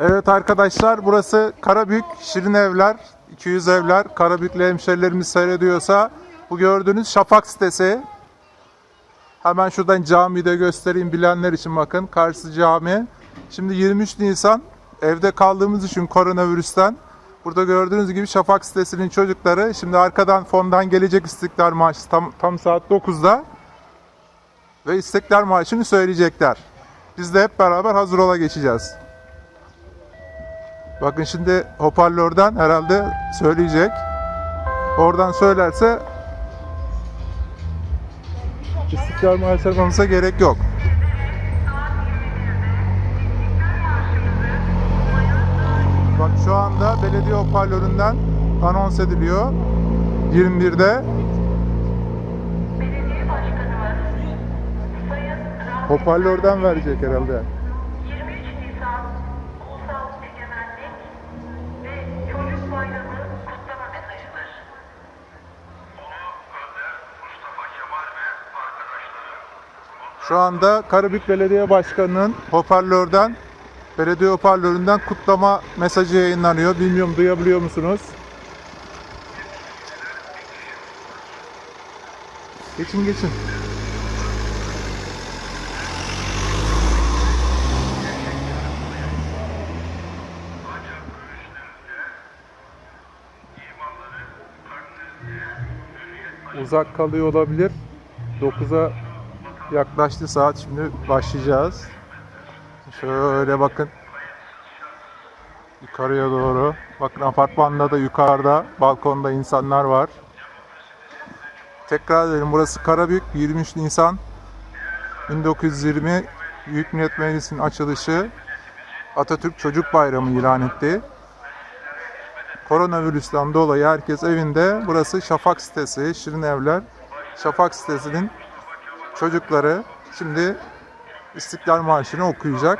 Evet arkadaşlar burası Karabük Şirin Evler 200 evler. Karabüklü hemşerilerimiz seyrediyorsa bu gördüğünüz Şafak sitesi. Hemen şuradan camiyi de göstereyim bilenler için bakın. Karşı cami. Şimdi 23 Nisan evde kaldığımız için koronavirüsten. Burada gördüğünüz gibi Şafak sitesinin çocukları. Şimdi arkadan fondan gelecek İstiklal Marşı tam, tam saat 9'da ve İstiklal Marşı'nı söyleyecekler. Biz de hep beraber hazır ola geçeceğiz. Bakın şimdi hoparlörden herhalde söyleyecek. Oradan söylerse İstiklal yapmamıza gerek yok. Bak şu anda belediye hoparlöründen anons ediliyor. 21'de Belediye Başkanımız Sayın Rahmi hoparlörden verecek herhalde. 23 Nisan Ulusal Egemenlik ve Çocuk Bayramı kutlama mesajıdır. Mustafa Kemal ve arkadaşları Şu anda Karabük Belediye Başkanı'nın hoparlörden, belediye hoparlöründen kutlama mesajı yayınlanıyor. Bilmiyorum duyabiliyor musunuz? Geçin geçin. Uzak kalıyor olabilir. 9'a yaklaştı saat. Şimdi başlayacağız. Şöyle bakın. Yukarıya doğru. Bakın apartmanda da yukarıda balkonda insanlar var. Tekrar edelim burası Karabük 23 Nisan 1920 Büyük Millet Meclisi'nin açılışı Atatürk Çocuk Bayramı ilan etti. Koronavirüsten dolayı herkes evinde. Burası Şafak sitesi, Şirin Evler. Şafak sitesinin çocukları şimdi İstiklal Marşı'nı okuyacak.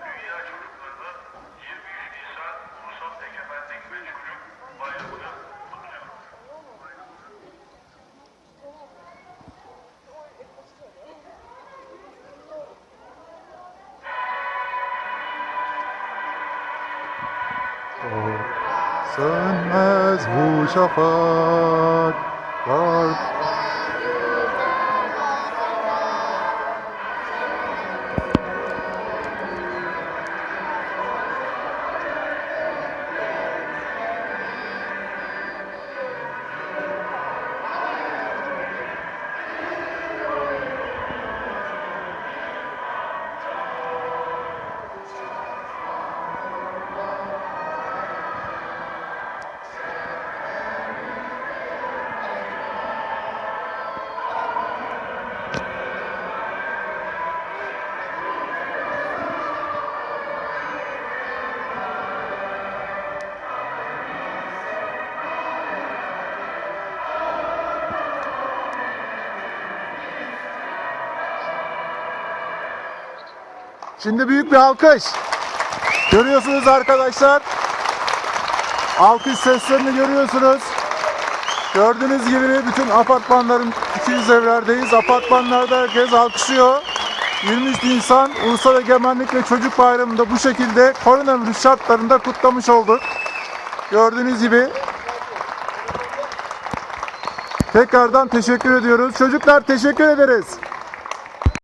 dünya çocuklarının 23 Nisan Ulusal Egemenlik ve Çocuk Bayramı'nı kutluyor. Sönmez bu şafak var. Şimdi büyük bir alkış. Görüyorsunuz arkadaşlar. Alkış seslerini görüyorsunuz. Gördüğünüz gibi bütün apartmanların 200 evlerdeyiz. Apartmanlarda herkes alkışlıyor. 23 Nisan Ulusal Egemenlik ve Çocuk Bayramı'nı da bu şekilde koronavirüs şartlarında kutlamış olduk. Gördüğünüz gibi. Tekrardan teşekkür ediyoruz. Çocuklar teşekkür ederiz.